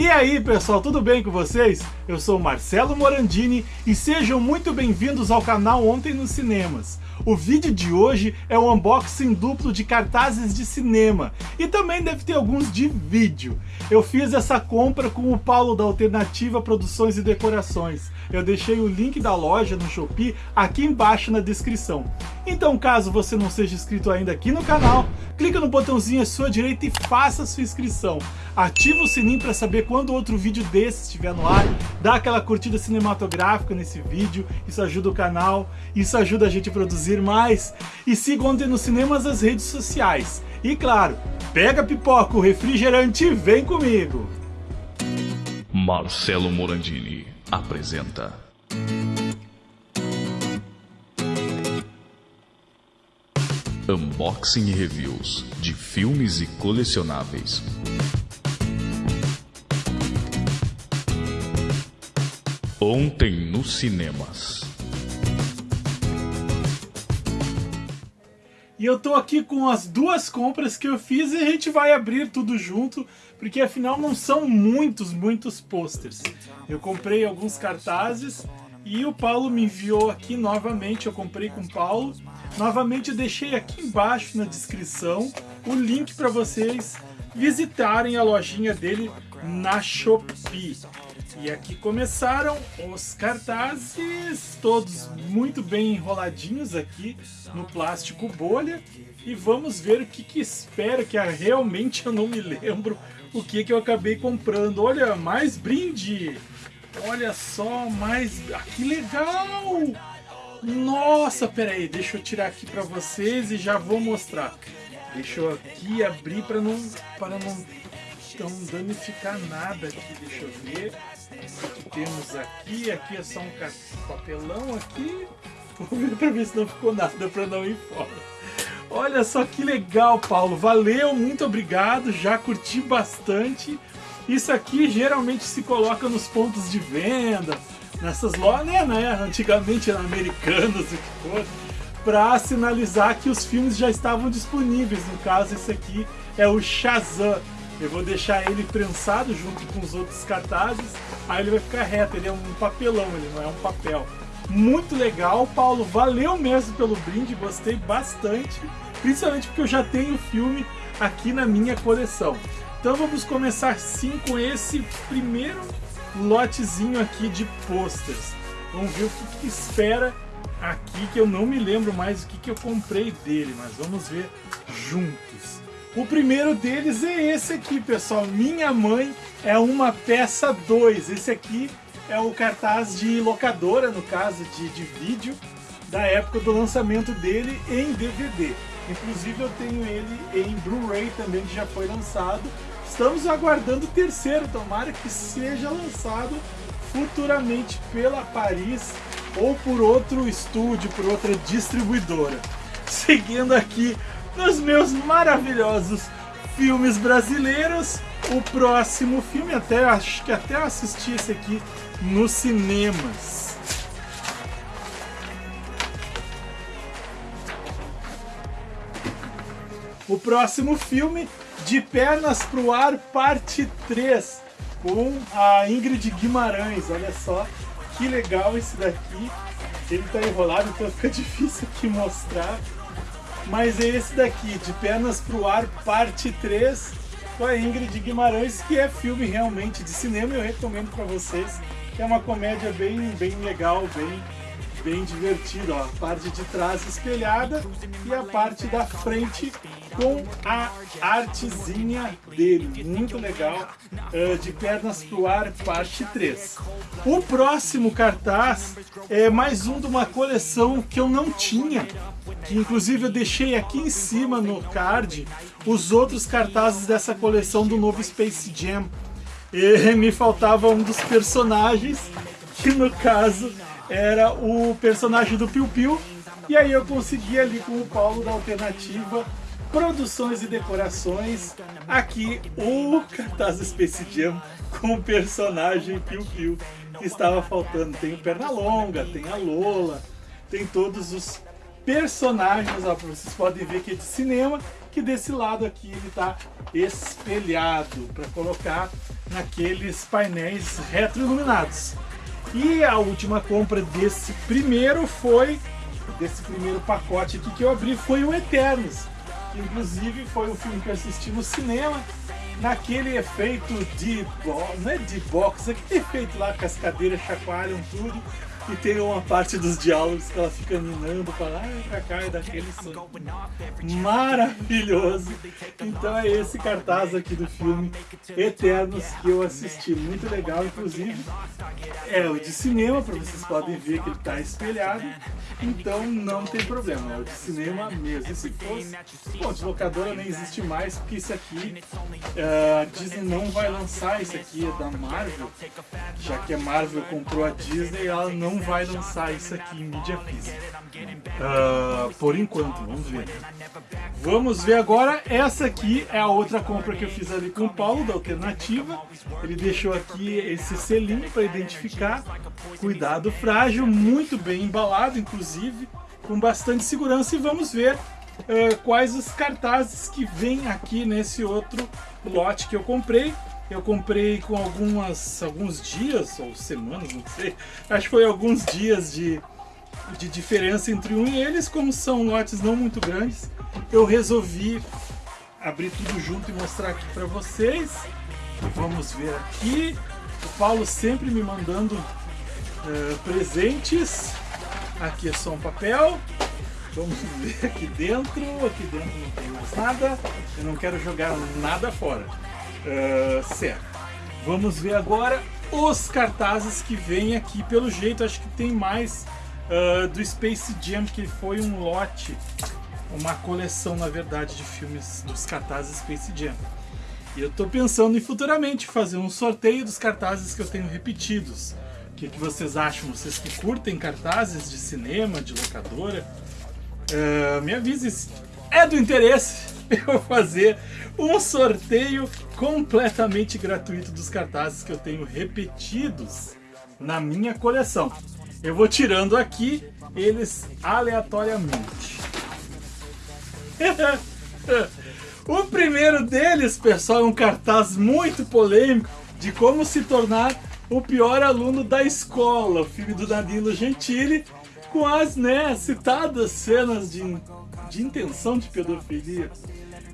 E aí pessoal, tudo bem com vocês? Eu sou Marcelo Morandini e sejam muito bem-vindos ao canal Ontem nos Cinemas. O vídeo de hoje é um unboxing duplo de cartazes de cinema e também deve ter alguns de vídeo. Eu fiz essa compra com o Paulo da Alternativa Produções e Decorações. Eu deixei o link da loja no Shopee aqui embaixo na descrição. Então caso você não seja inscrito ainda aqui no canal, clica no botãozinho à sua direita e faça a sua inscrição. Ativa o sininho para saber quando outro vídeo desse estiver no ar, dá aquela curtida cinematográfica nesse vídeo, isso ajuda o canal, isso ajuda a gente a produzir mais. E siga ontem nos cinemas as redes sociais. E claro, pega pipoca, o refrigerante e vem comigo! Marcelo Morandini apresenta. Unboxing e reviews de filmes e colecionáveis. Ontem nos cinemas. E eu tô aqui com as duas compras que eu fiz e a gente vai abrir tudo junto, porque afinal não são muitos, muitos posters. Eu comprei alguns cartazes e o Paulo me enviou aqui novamente, eu comprei com o Paulo. Novamente eu deixei aqui embaixo na descrição o link para vocês visitarem a lojinha dele na Shopee. E aqui começaram os cartazes, todos muito bem enroladinhos aqui no plástico bolha. E vamos ver o que, que espera, que realmente eu não me lembro o que, que eu acabei comprando. Olha, mais brinde! Olha só, mais... Ah, que legal! Nossa, peraí, deixa eu tirar aqui para vocês e já vou mostrar. Deixa eu aqui abrir para não, não não danificar nada aqui, deixa eu ver. Temos aqui? Aqui é só um papelão aqui. Vou ver ver se não ficou nada para não ir fora. Olha só que legal, Paulo. Valeu, muito obrigado. Já curti bastante. Isso aqui geralmente se coloca nos pontos de venda, nessas lojas, né, né? Antigamente americanas, o que for, para sinalizar que os filmes já estavam disponíveis. No caso, esse aqui é o Shazam. Eu vou deixar ele prensado junto com os outros cartazes, aí ele vai ficar reto, ele é um papelão, ele não é um papel. Muito legal, Paulo, valeu mesmo pelo brinde, gostei bastante, principalmente porque eu já tenho o filme aqui na minha coleção. Então vamos começar sim com esse primeiro lotezinho aqui de posters. Vamos ver o que, que espera aqui, que eu não me lembro mais o que, que eu comprei dele, mas vamos ver juntos. O primeiro deles é esse aqui, pessoal. Minha Mãe é uma peça 2. Esse aqui é o cartaz de locadora, no caso de, de vídeo, da época do lançamento dele em DVD. Inclusive eu tenho ele em Blu-ray também, que já foi lançado. Estamos aguardando o terceiro, tomara que seja lançado futuramente pela Paris ou por outro estúdio, por outra distribuidora. Seguindo aqui nos meus maravilhosos filmes brasileiros. O próximo filme, até acho que até assisti esse aqui nos cinemas. O próximo filme, De Pernas pro Ar, parte 3, com a Ingrid Guimarães. Olha só que legal esse daqui. Ele tá enrolado, então fica difícil aqui mostrar mas é esse daqui, De Pernas pro Ar, parte 3, com a Ingrid Guimarães, que é filme realmente de cinema, eu recomendo para vocês, é uma comédia bem, bem legal, bem bem divertido, ó. A parte de trás espelhada e a parte da frente com a artezinha dele. Muito legal. Uh, de Pernas pro Ar, parte 3. O próximo cartaz é mais um de uma coleção que eu não tinha. Que inclusive eu deixei aqui em cima no card os outros cartazes dessa coleção do novo Space Jam. E me faltava um dos personagens, que no caso era o personagem do Piu Piu. E aí eu consegui ali com o Paulo da Alternativa Produções e Decorações aqui o cartaz Space Jam com o personagem Piu Piu que estava faltando. Tem o Pernalonga, tem a Lola, tem todos os personagens, ó, vocês podem ver que é de cinema, que desse lado aqui ele está espelhado para colocar naqueles painéis retroiluminados. E a última compra desse primeiro foi, desse primeiro pacote aqui que eu abri, foi o Eternos. Que inclusive foi um filme que eu assisti no cinema, naquele efeito de, não é de box, aquele efeito lá que as cadeiras chacoalham tudo e tem uma parte dos diálogos que ela fica minando para lá e pra cá e daquele som maravilhoso. Então é esse cartaz aqui do filme Eternos que eu assisti, muito legal inclusive. É o de cinema, para vocês podem ver que ele está espelhado, então não tem problema, é o de cinema mesmo. E se fosse, bom, de locadora nem existe mais, porque isso aqui, uh, a Disney não vai lançar, isso aqui é da Marvel, já que a Marvel comprou a Disney, ela não vai lançar isso aqui em mídia física. Uh, por enquanto, vamos ver. Vamos ver agora, essa aqui é a outra compra que eu fiz ali com o Paulo, da Alternativa. Ele deixou aqui esse selinho para identificar. Cuidado frágil, muito bem embalado, inclusive, com bastante segurança. E vamos ver uh, quais os cartazes que vem aqui nesse outro lote que eu comprei. Eu comprei com algumas, alguns dias, ou semanas, não sei. Acho que foi alguns dias de, de diferença entre um e eles. Como são lotes não muito grandes, eu resolvi abrir tudo junto e mostrar aqui para vocês. Vamos ver aqui. O Paulo sempre me mandando uh, presentes. Aqui é só um papel. Vamos ver aqui dentro. Aqui dentro não tem mais nada. Eu não quero jogar nada fora. Uh, certo. Vamos ver agora os cartazes que vem aqui. Pelo jeito, acho que tem mais uh, do Space Jam, que foi um lote, uma coleção, na verdade, de filmes dos cartazes Space Jam. E eu estou pensando em futuramente fazer um sorteio dos cartazes que eu tenho repetidos. O que, que vocês acham? Vocês que curtem cartazes de cinema, de locadora? Uh, me avise se é do interesse eu fazer um sorteio completamente gratuito dos cartazes que eu tenho repetidos na minha coleção. Eu vou tirando aqui eles aleatoriamente. o primeiro deles, pessoal, é um cartaz muito polêmico de como se tornar o pior aluno da escola, o filme do Danilo Gentili, com as né, citadas cenas de, de intenção de pedofilia.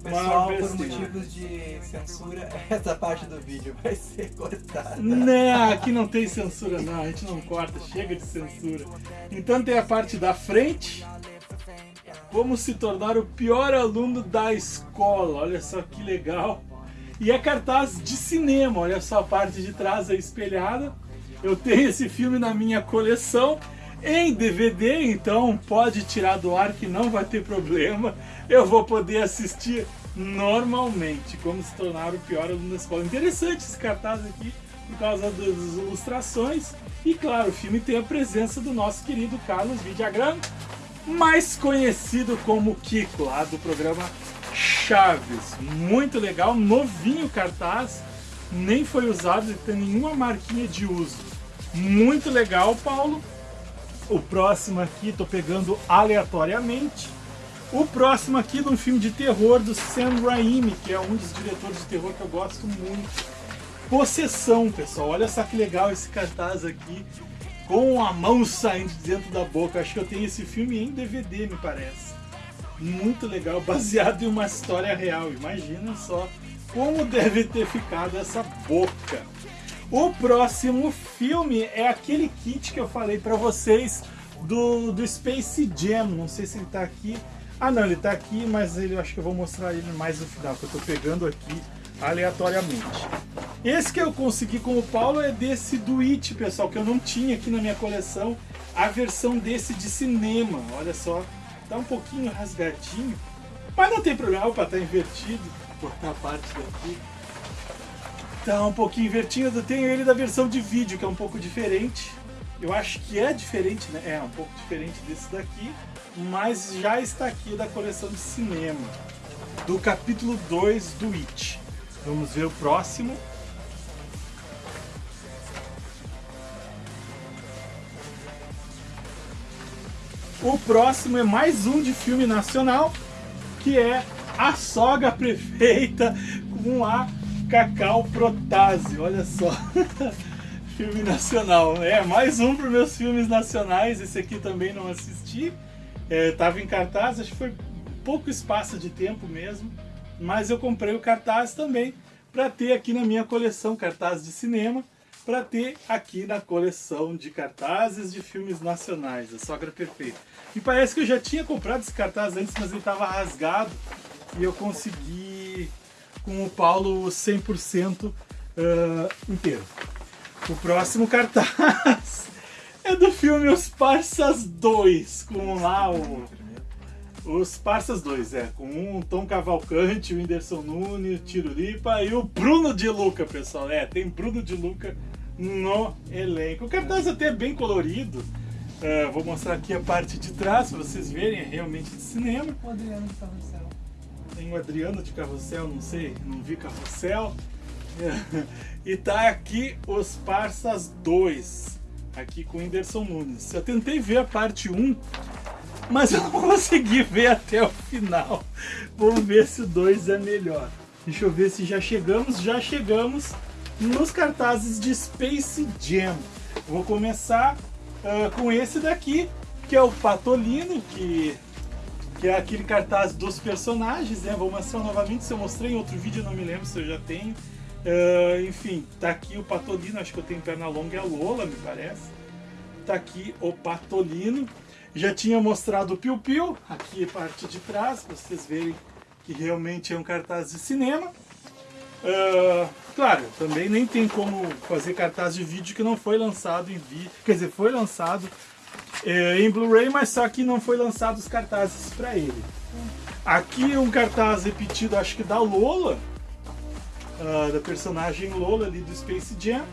Pessoal, por motivos de censura, essa parte do vídeo vai ser cortada. Não, aqui não tem censura não, a gente não corta, chega de censura. Então tem a parte da frente, como se tornar o pior aluno da escola, olha só que legal. E é cartaz de cinema, olha só a parte de trás aí espelhada. Eu tenho esse filme na minha coleção em DVD, então pode tirar do ar que não vai ter problema. Eu vou poder assistir normalmente, como se tornar o pior aluno da escola. Interessante esse cartaz aqui, por causa das ilustrações. E claro, o filme tem a presença do nosso querido Carlos Vidagrã, mais conhecido como Kiko, lá do programa Chaves. Muito legal, novinho cartaz, nem foi usado, não tem nenhuma marquinha de uso. Muito legal, Paulo. O próximo aqui, tô pegando aleatoriamente. O próximo aqui de um filme de terror do Sam Raimi, que é um dos diretores de terror que eu gosto muito. Possessão, pessoal. Olha só que legal esse cartaz aqui, com a mão saindo de dentro da boca. Acho que eu tenho esse filme em DVD, me parece. Muito legal, baseado em uma história real. Imagina só como deve ter ficado essa boca. O próximo filme é aquele kit que eu falei para vocês do, do Space Jam. Não sei se ele tá aqui. Ah não, ele tá aqui, mas ele, eu acho que eu vou mostrar ele mais no final, que eu tô pegando aqui aleatoriamente. Esse que eu consegui com o Paulo é desse do It, pessoal, que eu não tinha aqui na minha coleção. A versão desse de cinema, olha só. Tá um pouquinho rasgadinho, mas não tem problema, opa, tá invertido. Vou cortar a parte daqui. Tá um pouquinho invertido, tenho ele da versão de vídeo, que é um pouco diferente. Eu acho que é diferente, né? É um pouco diferente desse daqui, mas já está aqui da coleção de cinema, do capítulo 2 do It. Vamos ver o próximo. O próximo é mais um de filme nacional, que é A Sogra Prefeita, com a Cacau Protásio, olha só. Filme nacional. É, mais um para meus filmes nacionais. Esse aqui também não assisti. É, tava em cartaz, acho que foi pouco espaço de tempo mesmo. Mas eu comprei o cartaz também para ter aqui na minha coleção cartaz de cinema, para ter aqui na coleção de cartazes de filmes nacionais, a Sogra Perfeita. E parece que eu já tinha comprado esse cartaz antes, mas ele estava rasgado e eu consegui com o Paulo 100% uh, inteiro. O próximo cartaz é do filme Os Parsas 2, com lá o... Os Parsas 2, é, com um Tom Cavalcante, o Whindersson Nunes, o Tiro Lipa e o Bruno de Luca, pessoal. É, tem Bruno de Luca no elenco. O cartaz até é bem colorido. Uh, vou mostrar aqui a parte de trás para vocês verem, é realmente de cinema. O Adriano de Carrossel. Tem o Adriano de Carrossel, não sei, não vi Carrossel. e tá aqui os Parsas 2, aqui com o Whindersson Nunes. Eu tentei ver a parte 1, mas eu não consegui ver até o final. Vamos ver se o 2 é melhor. Deixa eu ver se já chegamos. Já chegamos nos cartazes de Space Jam. Vou começar uh, com esse daqui, que é o Patolino, que, que é aquele cartaz dos personagens. Né? Vou mostrar novamente, se eu mostrei em outro vídeo, não me lembro se eu já tenho. Uh, enfim, tá aqui o Patolino, acho que eu tenho perna longa, é a Lola, me parece. Tá aqui o Patolino. Já tinha mostrado o Piu Piu, aqui parte de trás, para vocês verem que realmente é um cartaz de cinema. Uh, claro, também nem tem como fazer cartaz de vídeo que não foi lançado em vídeo, quer dizer, foi lançado é, em Blu-ray, mas só que não foi lançado os cartazes para ele. Aqui um cartaz repetido, acho que da Lola, uh, da personagem Lola ali do Space Jam.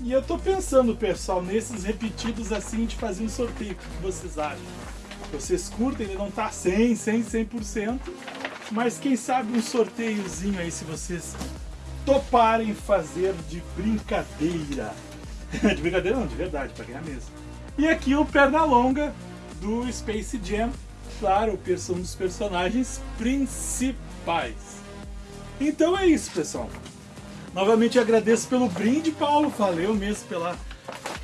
E eu tô pensando, pessoal, nesses repetidos assim, de fazer um sorteio. O que vocês acham? Vocês curtem? Ele não tá 100, 100, 100%. Mas quem sabe um sorteiozinho aí, se vocês toparem fazer de brincadeira. de brincadeira não, de verdade, para ganhar mesmo. E aqui o Pernalonga do Space Jam. Claro, um dos personagens principais. Então é isso, pessoal. Novamente agradeço pelo brinde, Paulo. Valeu mesmo pela,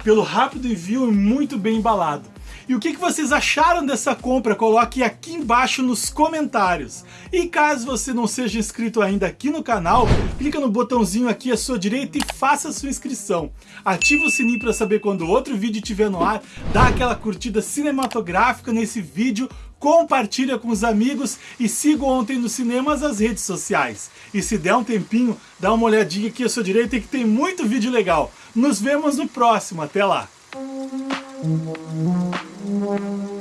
pelo rápido envio e muito bem embalado. E o que, que vocês acharam dessa compra? Coloque aqui embaixo nos comentários. E caso você não seja inscrito ainda aqui no canal, clica no botãozinho aqui à sua direita e faça sua inscrição. Ativa o sininho para saber quando outro vídeo estiver no ar, dá aquela curtida cinematográfica nesse vídeo, compartilha com os amigos e siga ontem nos cinemas as redes sociais. E se der um tempinho, dá uma olhadinha aqui à sua direita que tem muito vídeo legal. Nos vemos no próximo, até lá! Thank you.